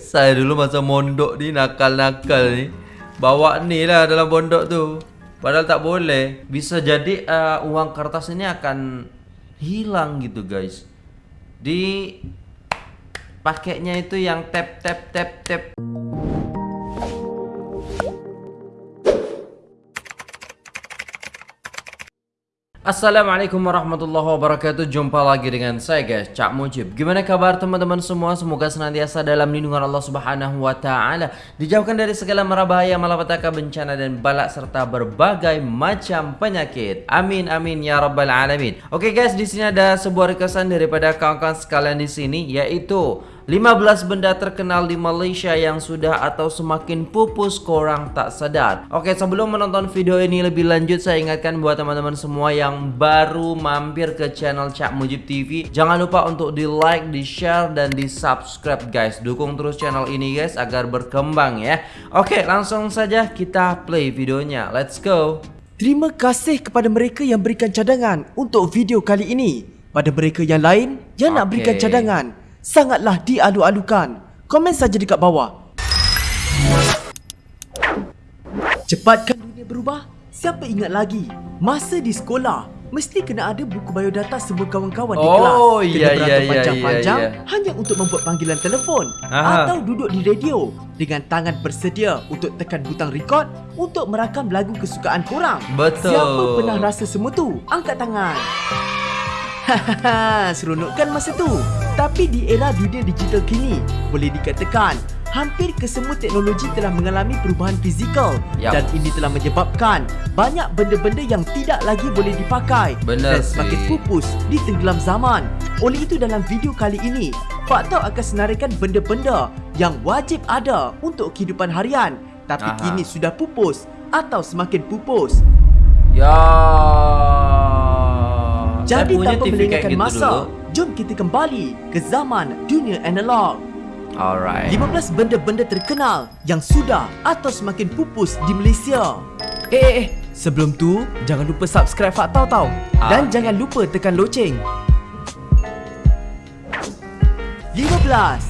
Saya dulu masa mondok ni nakal-nakal ni Bawa ni lah dalam pondok tu. Padahal tak boleh. Bisa jadi uh, uang kertas ini akan hilang gitu guys. Di Pakainya itu yang tap tap tap tap Assalamualaikum warahmatullahi wabarakatuh. Jumpa lagi dengan saya guys Cak Mujib. Gimana kabar teman-teman semua? Semoga senantiasa dalam lindungan Allah subhanahu wa ta'ala. Dijauhkan dari segala merabahaya Malapetaka bencana dan balak Serta berbagai macam penyakit. Amin amin ya rabbal alamin. Oke guys di sini ada sebuah requestan Daripada kawan-kawan sekalian di sini Yaitu 15 benda terkenal di Malaysia yang sudah atau semakin pupus korang tak sadar. Oke sebelum menonton video ini lebih lanjut Saya ingatkan buat teman-teman semua yang baru mampir ke channel Cak Mujib TV Jangan lupa untuk di like, di share, dan di subscribe guys. Dukung terus channel ini guys agar berkembang ya. Oke langsung saja kita play videonya. Let's go. Terima kasih kepada mereka yang berikan cadangan untuk video kali ini. Pada mereka yang lain yang nak berikan cadangan sangatlah dialu-alukan. Komen saja dekat bawah. Cepatkan dunia berubah? Siapa ingat lagi? Masa di sekolah, mesti kena ada buku biodata semua kawan-kawan di Oh, kelas. iya, Kena iya, beratur iya, panjang-panjang iya, iya. hanya untuk membuat panggilan telefon. Aha. Atau duduk di radio dengan tangan bersedia untuk tekan butang record untuk merakam lagu kesukaan korang. Betul. Siapa pernah rasa semua tu? Angkat tangan. Hahaha, seronok kan masa tu? Tapi di era dunia digital kini, boleh dikatakan hampir kesemua teknologi telah mengalami perubahan fizikal Yap. dan ini telah menyebabkan banyak benda-benda yang tidak lagi boleh dipakai Benar dan semakin pupus di tenggelam zaman. Oleh itu dalam video kali ini, Pak Tau akan senaraikan benda-benda yang wajib ada untuk kehidupan harian tapi Aha. kini sudah pupus atau semakin pupus. Ya Jadi tanpa melengahkan masa, dulu. Jom kita kembali ke zaman dunia analog. Alright 15 benda-benda terkenal yang sudah atau semakin pupus di Malaysia. Eh, eh, eh. Sebelum tu, jangan lupa subscribe Fak Tau Tau. Ah, Dan okey. jangan lupa tekan loceng. 15.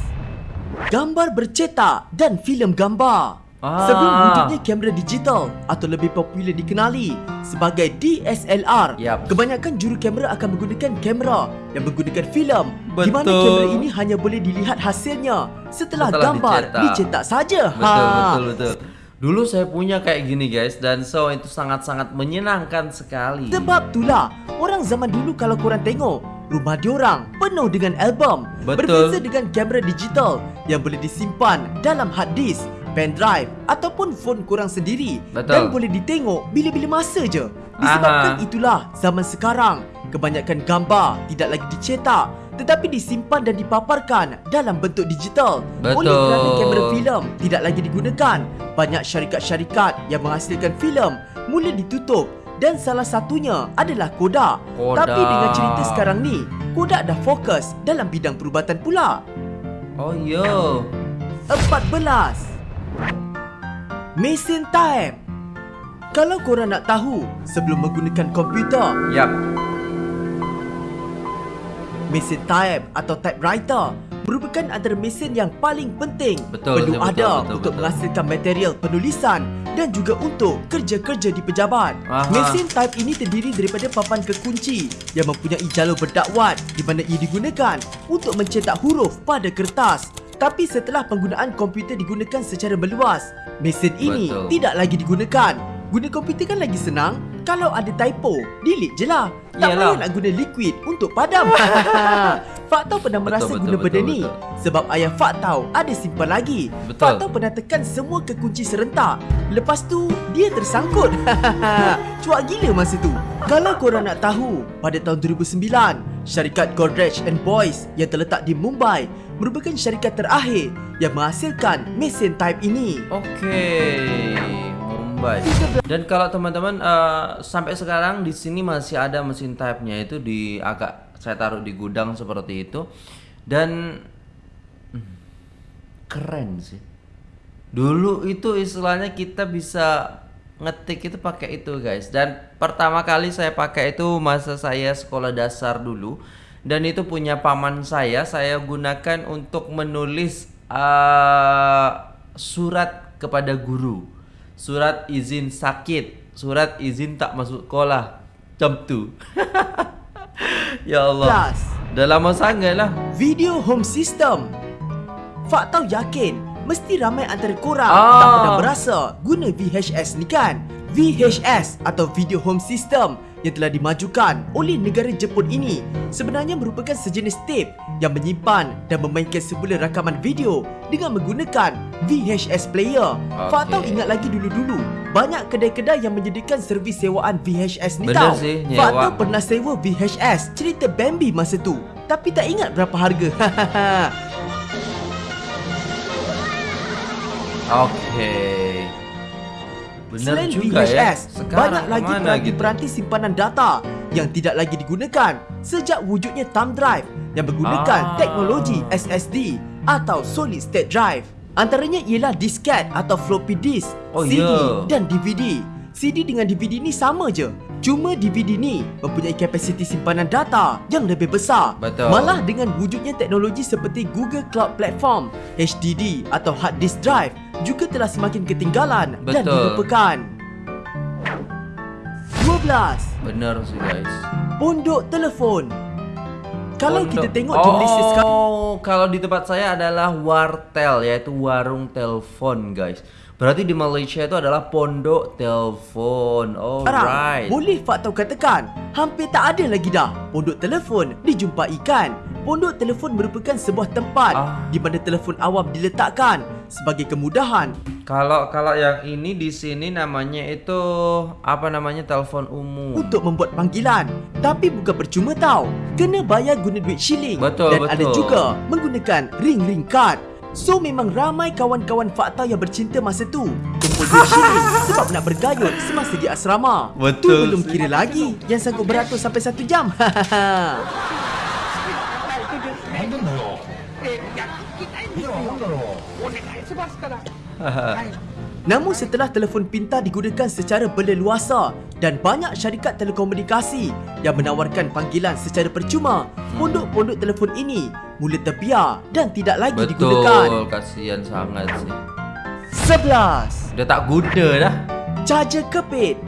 Gambar bercetak dan filem gambar. Ah. Sebelum wujudnya kamera digital atau lebih popular dikenali sebagai DSLR, Yap. kebanyakan juru kamera akan menggunakan kamera yang menggunakan filem di mana Betul. kamera ini hanya boleh dilihat hasilnya setelah, Setelah gambar dicetak. dicetak saja. Betul, betul, betul. Dulu saya punya kayak gini guys dan so itu sangat-sangat menyenangkan sekali. Sebab itulah orang zaman dulu kalau korang tengok rumah diorang penuh dengan album Betul. berbeza dengan kamera digital yang boleh disimpan dalam hard disk, pen drive ataupun phone korang sendiri Betul. dan boleh ditengok bila-bila masa je. Disebabkan Aha. itulah zaman sekarang kebanyakan gambar tidak lagi dicetak tetapi disimpan dan dipaparkan dalam bentuk digital. Betul. Oleh kerana kamera filem tidak lagi digunakan, banyak syarikat-syarikat yang menghasilkan filem mula ditutup dan salah satunya adalah Kodak. Kodak. Tapi dengan cerita sekarang ni, Kodak dah fokus dalam bidang perubatan pula. Oh yo. 14. Mesin time. Kalau korang nak tahu sebelum menggunakan komputer, Yap. mesin type atau typewriter merupakan antara mesin yang paling penting Betul, perlu betul, ada betul, untuk betul. menghasilkan material penulisan dan juga untuk kerja-kerja di pejabat. Aha. Mesin type ini terdiri daripada papan kekunci yang mempunyai jalur berdakwat di mana ia digunakan untuk mencetak huruf pada kertas. Tapi setelah penggunaan komputer digunakan secara meluas, mesin ini Betul. tidak lagi digunakan. Guna komputer kan lagi senang. Kalau ada typo, delete je lah. Tak Yalah. payah nak guna liquid untuk padam. Fak Tau pernah merasa betul, guna betul, benda betul, ni betul. sebab ayah Fak Tau ada simpan lagi. Betul. Fak Tau pernah tekan semua kekunci serentak. Lepas tu dia tersangkut. Cuak gila masa tu. Kalau korang nak tahu, pada tahun 2009, syarikat Godrej and Boys yang terletak di Mumbai merupakan syarikat terakhir yang menghasilkan mesin type ini. Okey. Mumbai. Dan kalau teman-teman uh, sampai sekarang di sini masih ada mesin type-nya itu di agak saya taruh di gudang seperti itu dan hmm, keren sih. Dulu itu istilahnya kita bisa ngetik itu pakai itu guys dan pertama kali saya pakai itu masa saya sekolah dasar dulu dan itu punya paman saya saya gunakan untuk menulis uh, surat kepada guru, surat izin sakit, surat izin tak masuk sekolah. Macam tu. ya Allah. Plus. Dah lama sangat lah. Video home system. Fak tahu yakin mesti ramai antara korang Ah. tak pernah berasa guna VHS ni kan? VHS atau Video Home System yang telah dimajukan oleh negara Jepun ini sebenarnya merupakan sejenis tape yang menyimpan dan memainkan semula rakaman video dengan menggunakan VHS player. Fak tahu ingat lagi dulu-dulu banyak kedai-kedai yang menyediakan servis sewaan VHS ni Benar tau. sih, Fak tahu pernah sewa VHS cerita Bambi masa tu tapi tak ingat berapa harga. Okey. Benar Selain juga VHS, ya. Sekarang banyak lagi peranti-peranti simpanan data yang tidak lagi digunakan sejak wujudnya thumb drive yang menggunakan Ah. teknologi SSD atau solid state drive. Antaranya ialah disket atau floppy disk, Oh, CD ya. dan DVD. CD dengan DVD ni sama je. Cuma DVD ni mempunyai kapasiti simpanan data yang lebih besar. Betul. Malah dengan wujudnya teknologi seperti Google Cloud Platform, HDD atau hard disk drive juga telah semakin ketinggalan dan Betul. dilupakan. 12. Benar sih guys. Pondok telefon. Kalau Pondok- kita tengok di Malaysia sekarang Oh, kalau di tempat saya adalah wartel yaitu warung telepon, guys. Berarti di Malaysia itu adalah pondok telepon. Alright. boleh Fak tahu katakan hampir tak ada lagi dah pondok telefon dijumpai kan. Pondok telefon merupakan sebuah tempat Ah. di mana telefon awam diletakkan sebagai kemudahan Kalau kalau yang ini di sini namanya itu apa namanya telepon umum. untuk membuat panggilan. Tapi bukan percuma tau. Kena bayar guna duit shilling. Betul, Dan ada betul. juga menggunakan ring-ring card. So memang ramai kawan-kawan fakta yang bercinta masa tu. Kumpul duit shilling sebab nak bergayut semasa di asrama. Betul. Tu belum kira lagi. yang sanggup beratur sampai satu jam. 何 Namun setelah telefon pintar digunakan secara berleluasa dan banyak syarikat telekomunikasi yang menawarkan panggilan secara percuma, hmm. pondok-pondok telefon ini mula terbiar dan tidak lagi Betul, digunakan. Betul, kasihan sangat sih. 11. Dah tak guna dah. Charger kepit.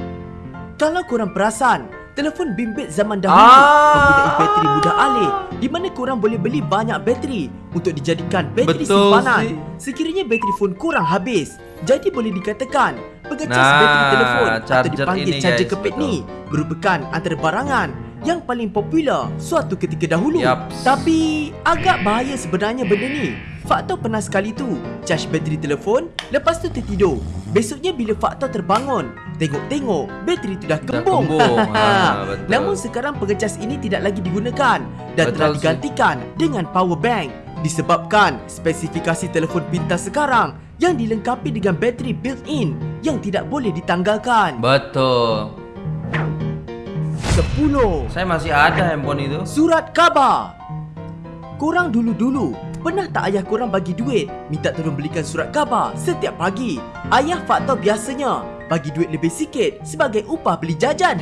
Kalau korang perasan, telefon bimbit zaman dahulu Ah. mempunyai bateri mudah alih di mana korang boleh beli banyak bateri untuk dijadikan bateri Betul simpanan. sih. Sekiranya bateri phone korang habis, jadi boleh dikatakan pengecas Nah, bateri telefon atau dipanggil ini, charger guys, kepit betul. ni merupakan antara barangan yang paling popular suatu ketika dahulu. Yaps. Tapi agak bahaya sebenarnya benda ni. Faktor pernah sekali tu Charge bateri telefon Lepas tu tertidur Besoknya bila Faktor terbangun Tengok-tengok Bateri tu dah Dah kembung, kembung. Ha, betul. Namun sekarang pengecas ini tidak lagi digunakan Dan Betul telah sih. digantikan Dengan power bank Disebabkan spesifikasi telefon pintar sekarang Yang dilengkapi dengan bateri built-in Yang tidak boleh ditanggalkan Betul. 10 Saya masih ada handphone itu. Surat khabar Korang dulu-dulu Pernah tak ayah korang bagi duit Minta tolong belikan surat khabar Setiap pagi Ayah faktor biasanya Bagi duit lebih sikit Sebagai upah beli jajan.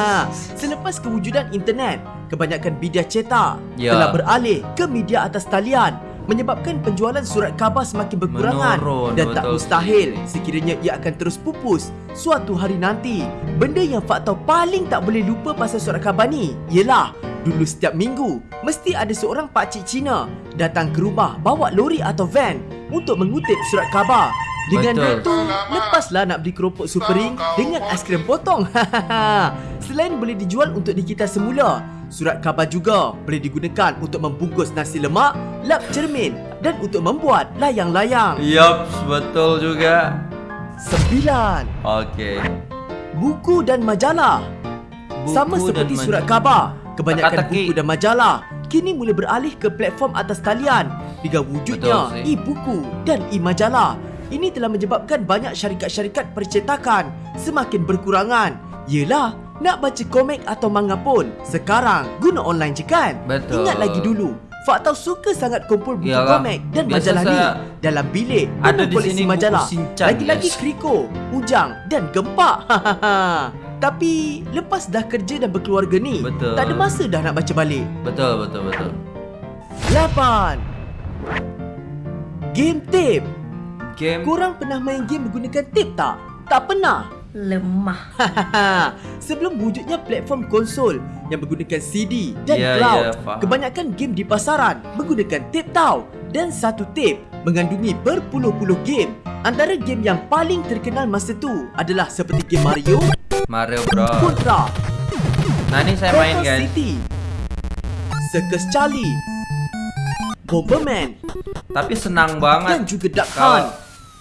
Selepas kewujudan internet Kebanyakan media cetak Ya. Telah beralih ke media atas talian Menyebabkan penjualan surat khabar semakin berkurangan Menurun, Dan tak mustahil Sekiranya ia akan terus pupus Suatu hari nanti. Benda yang faktor paling tak boleh lupa pasal surat khabar ni Ialah Dulu setiap minggu Mesti ada seorang pakcik Cina Datang ke rumah Bawa lori atau van Untuk mengutip surat khabar Dengan Betul. duit tu Lepaslah nak beli keropok supering Dengan aiskrim potong Selain boleh dijual untuk di kita semula Surat khabar juga boleh digunakan untuk membungkus nasi lemak, lap cermin dan untuk membuat layang-layang. Yup, betul juga. 9. Okey. Buku dan majalah. Buku Sama seperti dan surat khabar, kebanyakan Teka-teki. buku dan majalah kini mula beralih ke platform atas talian dengan wujudnya e-buku dan e-majalah. Ini telah menyebabkan banyak syarikat-syarikat percetakan semakin berkurangan. Yelah, nak baca komik atau manga pun sekarang guna online je kan? Betul. Ingat lagi dulu, Fak tahu suka sangat kumpul buku Iyalah. komik dan Biasa majalah ni dalam bilik Ada di sini majalah. Lagi-lagi guys. Kriko, Ujang dan Gempak. Tapi lepas dah kerja dan berkeluarga ni, Betul. tak ada masa dah nak baca balik. Betul, betul, betul. 8. Game tape. Game Korang pernah main game menggunakan tape tak? Tak pernah. Lemah. Sebelum wujudnya platform konsol yang menggunakan CD dan Ya, cloud, ya, faham. kebanyakan game di pasaran menggunakan tape tau. Dan satu tape mengandungi berpuluh-puluh game. Antara game yang paling terkenal masa tu adalah seperti game Mario, Mario Bros. Contra, Nah ini saya main Purple guys. City, Circus Charlie, Bomberman Tapi senang dan banget juga Duck Hunt.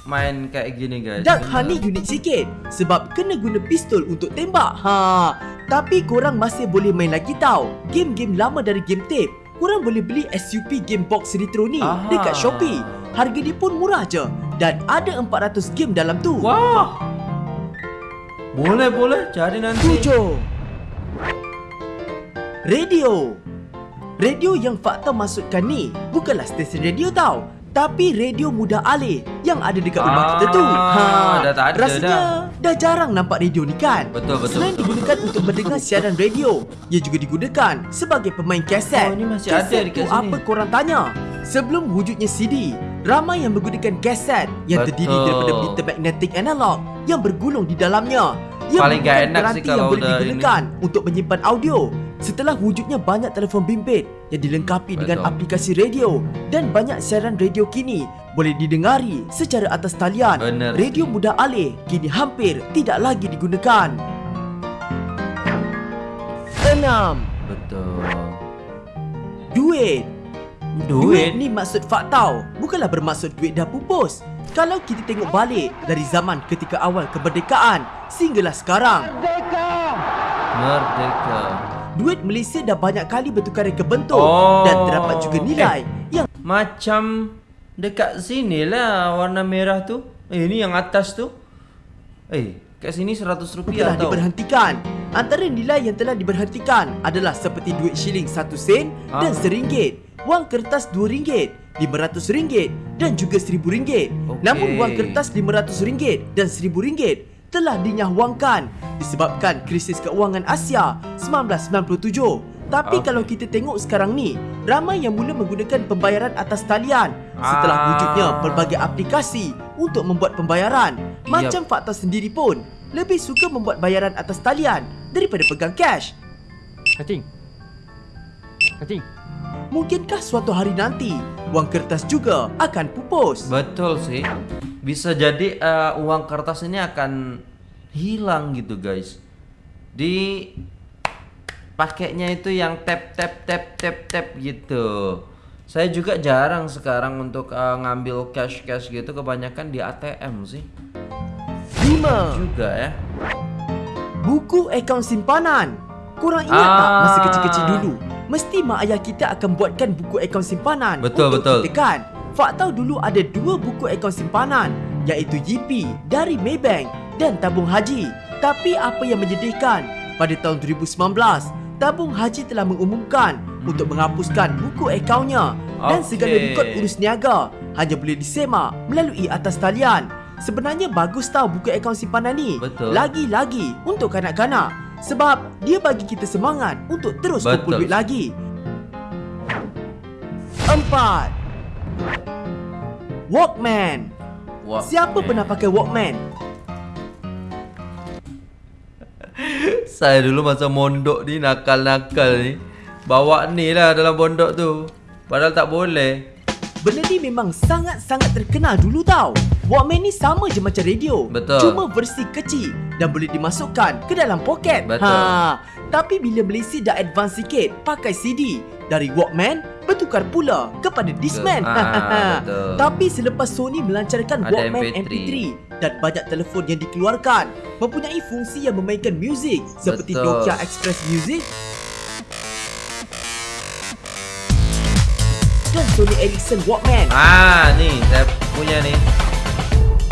main kayak gini guys. Duck. Hunt ni unik sikit sebab kena guna pistol untuk tembak. Ha, tapi korang masih boleh main lagi tau. Game-game lama dari game tape. Korang boleh beli SUP Game Box Retro ni Aha. dekat Shopee. Harga dia pun murah je dan ada 400 game dalam tu. Wah. Boleh boleh cari nanti. Tujuh Radio Radio yang Fakta maksudkan ni bukanlah stesen radio tau Tapi radio mudah alih yang ada dekat rumah kita tu Ah, dah tak ada Rasanya dah. jarang nampak radio ni kan Betul, betul, Selain betul. digunakan untuk mendengar siaran radio Ia juga digunakan sebagai pemain kaset Oh, ni masih ada Kaset dekat tu sini. apa korang tanya? Sebelum wujudnya CD Ramai yang menggunakan kaset yang terdiri Betul. daripada meter magnetic analog yang bergulung di dalamnya yang Paling gak enak sih yang kalau boleh udah digunakan untuk menyimpan audio. Setelah wujudnya banyak telefon bimbit yang dilengkapi dengan aplikasi radio dan banyak siaran radio kini boleh didengari secara atas talian. Radio mudah alih kini hampir tidak lagi digunakan. Enam, Betul. duit. Duit. ni maksud faktau, bukanlah bermaksud duit dah pupus. Kalau kita tengok balik dari zaman ketika awal kemerdekaan sehinggalah sekarang, Merdeka. Duit Malaysia dah banyak kali bertukaran ke bentuk Oh. dan terdapat juga nilai yang Macam dekat sini lah warna merah tu. Eh ini yang atas tu. Eh, kat sini 100 telah rupiah tau. diberhentikan. Antara nilai yang telah diberhentikan adalah seperti duit shilling 1 sen Ah. dan RM1, wang kertas RM2, RM500 dan juga RM1000. Okey. Namun wang kertas RM500 dan RM1000 telah dinyahwangkan disebabkan krisis keuangan Asia 1997. Tapi Okey. kalau kita tengok sekarang ni, ramai yang mula menggunakan pembayaran atas talian setelah Ah. wujudnya pelbagai aplikasi untuk membuat pembayaran. Macam fakta sendiri pun lebih suka membuat bayaran atas talian daripada pegang cash. Cacing. Cacing. Mungkinkah suatu hari nanti wang kertas juga akan pupus? Betul sih. Bisa jadi eh, uang kertas ini akan hilang gitu guys. Di pakainya itu yang tap tap tap tap tap gitu. Saya juga jarang sekarang untuk eh, ngambil cash cash gitu kebanyakan di ATM sih. 5. Juga ya. Buku akaun simpanan. Korang ingat tak Ah. masa kecil-kecil dulu? Mesti mak ayah kita akan buatkan buku akaun simpanan Betul, untuk betul. kita kan? Faktau dulu ada dua buku akaun simpanan iaitu YP dari Maybank dan Tabung Haji. Tapi apa yang menyedihkan? Pada tahun 2019, Tabung Haji telah mengumumkan untuk menghapuskan buku akaunnya dan Okey. segala rekod urus niaga hanya boleh disemak melalui atas talian. Sebenarnya bagus tau buku akaun simpanan ni. Lagi-lagi untuk kanak-kanak sebab dia bagi kita semangat untuk terus Betul. kumpul duit lagi. Empat. Walkman. Wah. Siapa pernah pakai Walkman? Saya dulu masa mondok ni nakal-nakal ni. Bawa ni lah dalam pondok tu. Padahal tak boleh. Benda ni memang sangat-sangat terkenal dulu tau. Walkman ni sama je macam radio. Betul. Cuma versi kecil dan boleh dimasukkan ke dalam poket. Betul. Ha. Tapi bila Malaysia dah advance sikit pakai CD, dari Walkman bertukar pula kepada Discman. Ah, betul. Tapi selepas Sony melancarkan Ada Walkman MP3. MP3 dan banyak telefon yang dikeluarkan mempunyai fungsi yang memainkan muzik seperti Betul. Nokia Express Music dan Sony Ericsson Walkman. Ah, ni saya punya ni.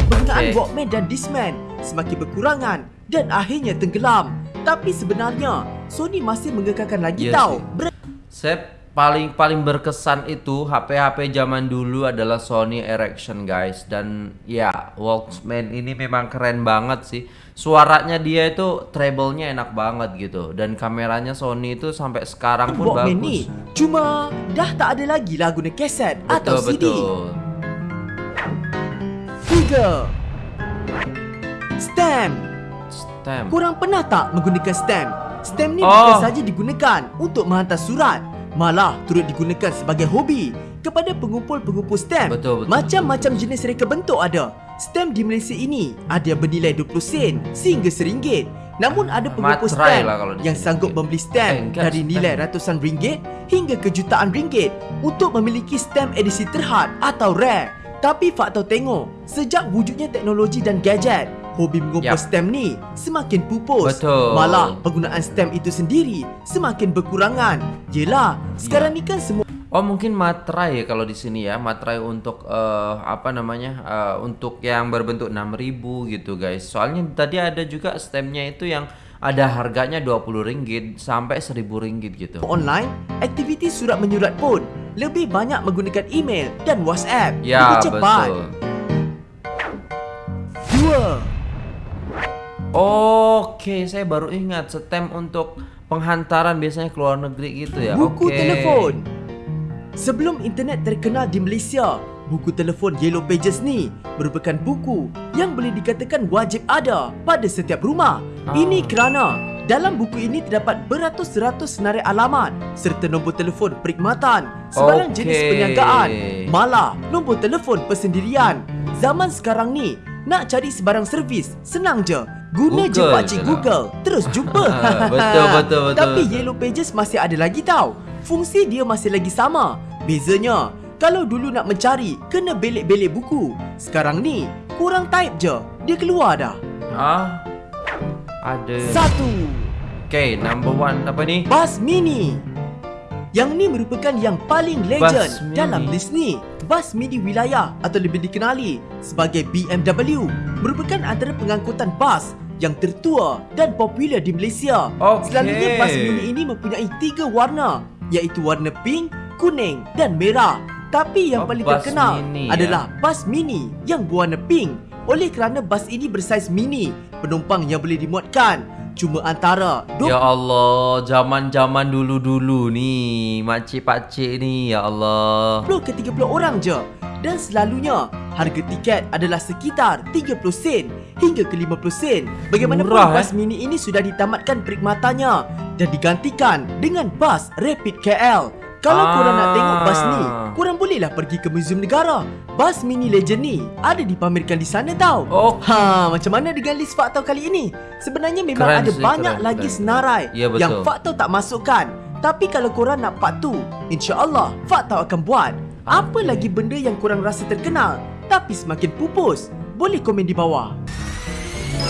Penggunaan Okey. Walkman dan Discman semakin berkurangan dan akhirnya tenggelam. Tapi sebenarnya Sony masih mengekalkan lagi Ya tau. Ber- Saya paling paling berkesan itu HP-HP zaman dulu adalah Sony Ericsson guys dan ya Walkman ini memang keren banget sih. Suaranya dia itu treble-nya enak banget gitu dan kameranya Sony itu sampai sekarang pun Walkman bagus. ni cuma dah tak ada lagi lah guna kaset atau CD. betul. Tiga Stamp Stamp. Korang pernah tak menggunakan stamp? Stamp ni Oh. bukan saja digunakan untuk menghantar surat Malah turut digunakan sebagai hobi Kepada pengumpul-pengumpul stamp. Betul, betul, Macam-macam jenis reka bentuk ada. Stamp di Malaysia ini ada yang bernilai 20 sen sehingga RM1 Namun ada pengumpul stamp lah yang sanggup membeli stamp enggak, dari nilai ratusan ringgit hingga ke jutaan ringgit Untuk memiliki stamp edisi terhad atau rare. Tapi fakta tengok, sejak wujudnya teknologi dan gadget Hobi mengumpul Yap. stamp ni semakin pupus Betul. Malah penggunaan stamp itu sendiri semakin berkurangan Yelah, sekarang ni kan semua Oh mungkin materai ya kalau di sini ya materai untuk eh, apa namanya eh, untuk yang berbentuk 6000 gitu guys. Soalnya tadi ada juga stampnya itu yang ada harganya 20 ringgit sampai 1000 ringgit gitu. online, aktiviti surat menyurat pun lebih banyak menggunakan email dan WhatsApp Ya lebih cepat. betul. Oke, saya baru ingat stem untuk penghantaran biasanya ke luar negeri gitu ya. buku Oke. telefon. Sebelum internet terkenal di Malaysia, buku telefon Yellow Pages ni merupakan buku yang boleh dikatakan wajib ada pada setiap rumah. Ah. Ini kerana dalam buku ini terdapat beratus-ratus senarai alamat serta nombor telefon perkhidmatan, sebarang jenis Okey. perniagaan, malah nombor telefon persendirian. Zaman sekarang ni, nak cari sebarang servis senang je. Guna je Google pakcik je lah. Google, terus jumpa. Betul, betul, betul, Tapi betul. Yellow Pages masih ada lagi tau. Fungsi dia masih lagi sama. Bezanya, kalau dulu nak mencari, kena belik-belik buku. Sekarang ni, kurang type je. Dia keluar dah. Ah. Ada. Satu, Oke, number one apa nih? Bus Mini. Yang ni merupakan yang paling legend Mini. dalam list ni. Bus Mini Wilayah atau lebih dikenali sebagai BMW merupakan antara pengangkutan bas yang tertua dan popular di Malaysia. Okey. Selalunya bus mini ini mempunyai tiga warna iaitu warna pink, kuning dan merah. Tapi yang Oh, paling terkenal mini, adalah bus mini yang berwarna pink. Oleh kerana bas ini bersaiz mini, penumpang yang boleh dimuatkan cuma antara 20 Ya Allah, zaman-zaman dulu-dulu nih, makcik-pakcik nih, ya Allah. 20 ke 30 orang je dan selalunya harga tiket adalah sekitar 30 sen hingga ke 50 sen. Bagaimanapun Murah, bas eh? mini ini sudah ditamatkan perkhidmatannya dan digantikan dengan bas Rapid KL. Kalau Ah. korang nak tengok bas ni, korang bolehlah pergi ke Museum Negara. Bas mini legend ni ada dipamerkan di sana tau. Oh. Ha, macam mana dengan list fakta kali ini? Sebenarnya memang Keren ada sih, banyak keren, lagi keren. senarai Ya, betul. yang fakta tak masukkan. Tapi kalau korang nak part tu, insya-Allah fakta akan buat. Apa Okey. lagi benda yang korang rasa terkenal tapi semakin pupus? Boleh komen di bawah.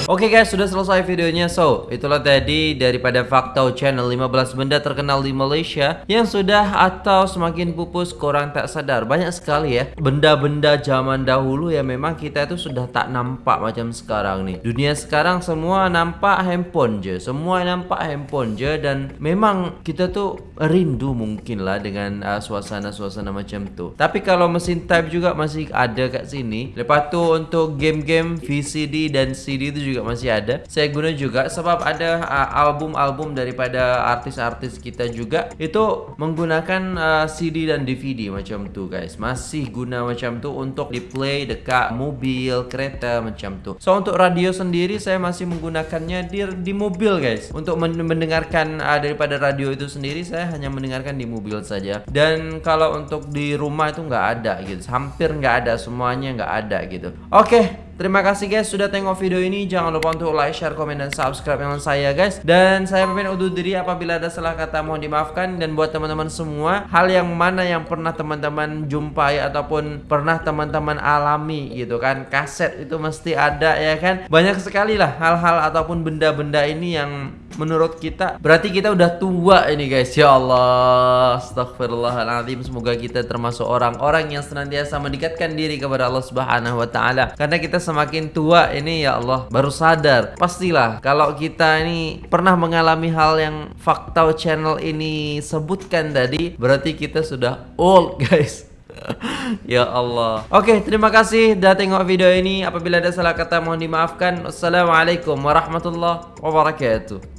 Oke guys, sudah selesai videonya. So, itulah tadi daripada Fakta Channel 15 benda terkenal di Malaysia yang sudah atau semakin pupus korang tak sadar. Banyak sekali ya benda-benda zaman dahulu yang memang kita itu sudah tak nampak macam sekarang nih. Dunia sekarang semua nampak handphone je. Semua nampak handphone je dan memang kita tuh rindu mungkin lah dengan uh, suasana-suasana macam tu. Tapi kalau mesin type juga masih ada kat sini. Lepas tu untuk game-game VCD dan CD itu juga masih ada. Saya guna juga sebab ada uh, album-album daripada artis-artis kita juga itu menggunakan uh, CD dan DVD macam tu guys. Masih guna macam tu untuk di play dekat mobil, kereta macam tu. So untuk radio sendiri saya masih menggunakannya di di mobil guys. Untuk men- mendengarkan uh, daripada radio itu sendiri saya hanya mendengarkan di mobil saja. Dan kalau untuk di rumah itu nggak ada gitu. Hampir nggak ada semuanya nggak ada gitu. Oke. Terima kasih guys sudah tengok video ini. Jangan lupa untuk like, share, komen, dan subscribe channel saya guys. Dan saya pamit undur diri apabila ada salah kata mohon dimaafkan. Dan buat teman-teman semua, hal yang mana yang pernah teman-teman jumpai ataupun pernah teman-teman alami gitu kan. Kaset itu mesti ada ya kan. Banyak sekali lah hal-hal ataupun benda-benda ini yang menurut kita berarti kita udah tua ini guys. Ya Allah astagfirullahaladzim semoga kita termasuk orang-orang yang senantiasa mendekatkan diri kepada Allah subhanahu wa ta'ala. Karena kita semakin tua ini ya Allah baru sadar. Pastilah kalau kita ini pernah mengalami hal yang fakta channel ini sebutkan tadi berarti kita sudah old guys. Ya Allah. Oke terima kasih Dah tengok video ini. Apabila ada salah kata mohon dimaafkan. Wassalamualaikum warahmatullahi wabarakatuh